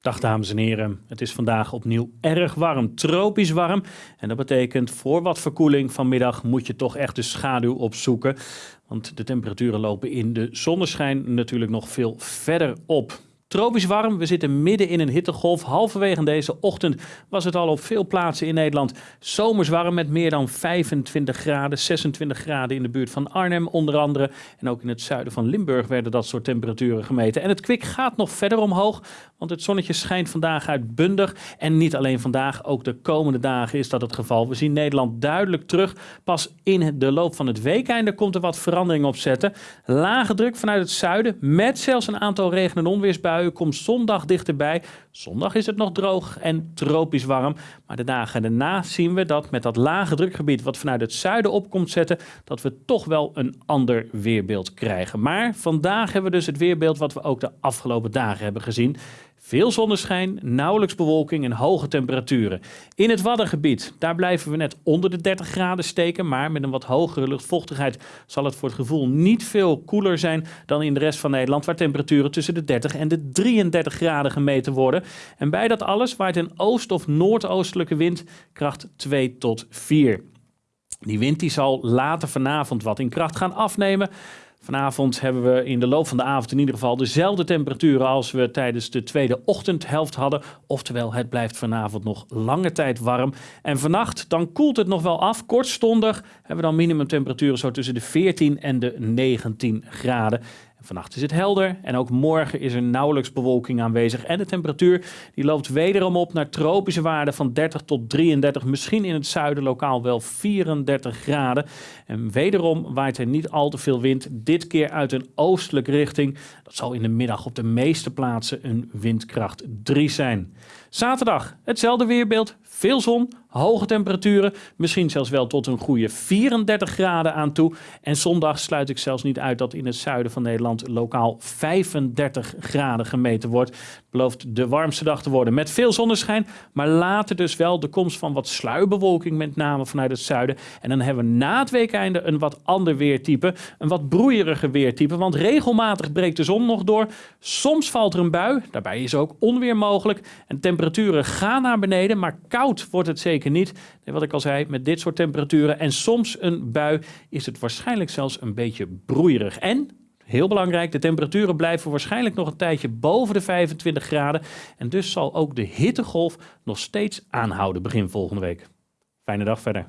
Dag dames en heren, het is vandaag opnieuw erg warm, tropisch warm. En dat betekent voor wat verkoeling vanmiddag moet je toch echt de schaduw opzoeken. Want de temperaturen lopen in de zonneschijn natuurlijk nog veel verder op. Tropisch warm, we zitten midden in een hittegolf. Halverwege deze ochtend was het al op veel plaatsen in Nederland zomers warm met meer dan 25 graden, 26 graden in de buurt van Arnhem onder andere. En ook in het zuiden van Limburg werden dat soort temperaturen gemeten. En het kwik gaat nog verder omhoog, want het zonnetje schijnt vandaag uitbundig. En niet alleen vandaag, ook de komende dagen is dat het geval. We zien Nederland duidelijk terug. Pas in de loop van het weekeinde komt er wat verandering op zetten. Lage druk vanuit het zuiden met zelfs een aantal regen- en onweersbuien komt zondag dichterbij. Zondag is het nog droog en tropisch warm. Maar de dagen daarna zien we dat met dat lage drukgebied wat vanuit het zuiden op komt zetten, dat we toch wel een ander weerbeeld krijgen. Maar vandaag hebben we dus het weerbeeld wat we ook de afgelopen dagen hebben gezien. Veel zonneschijn, nauwelijks bewolking en hoge temperaturen. In het Waddengebied, daar blijven we net onder de 30 graden steken, maar met een wat hogere luchtvochtigheid zal het voor het gevoel niet veel koeler zijn dan in de rest van Nederland, waar temperaturen tussen de 30 en de 33 graden gemeten worden. En bij dat alles waait een oost- of noordoostelijke wind kracht 2 tot 4. Die wind die zal later vanavond wat in kracht gaan afnemen. Vanavond hebben we in de loop van de avond in ieder geval dezelfde temperaturen als we tijdens de tweede ochtendhelft hadden. Oftewel, het blijft vanavond nog lange tijd warm. En vannacht, dan koelt het nog wel af. Kortstondig hebben we dan minimumtemperaturen zo tussen de 14 en de 19 graden. Vannacht is het helder en ook morgen is er nauwelijks bewolking aanwezig. En de temperatuur die loopt wederom op naar tropische waarden van 30 tot 33. Misschien in het zuiden lokaal wel 34 graden. En wederom waait er niet al te veel wind. Dit keer uit een oostelijke richting. Dat zal in de middag op de meeste plaatsen een windkracht 3 zijn. Zaterdag hetzelfde weerbeeld. Veel zon, hoge temperaturen, misschien zelfs wel tot een goede 34 graden aan toe. En zondag sluit ik zelfs niet uit dat in het zuiden van Nederland lokaal 35 graden gemeten wordt. Belooft de warmste dag te worden met veel zonneschijn, maar later dus wel de komst van wat sluierbewolking, met name vanuit het zuiden. En dan hebben we na het weekeinde een wat ander weertype, een wat broeierige weertype, want regelmatig breekt de zon nog door. Soms valt er een bui, daarbij is ook onweer mogelijk. En temperaturen gaan naar beneden, maar koud wordt het zeker niet. wat ik al zei, met dit soort temperaturen en soms een bui is het waarschijnlijk zelfs een beetje broeierig. En Heel belangrijk, de temperaturen blijven waarschijnlijk nog een tijdje boven de 25 graden. En dus zal ook de hittegolf nog steeds aanhouden begin volgende week. Fijne dag verder.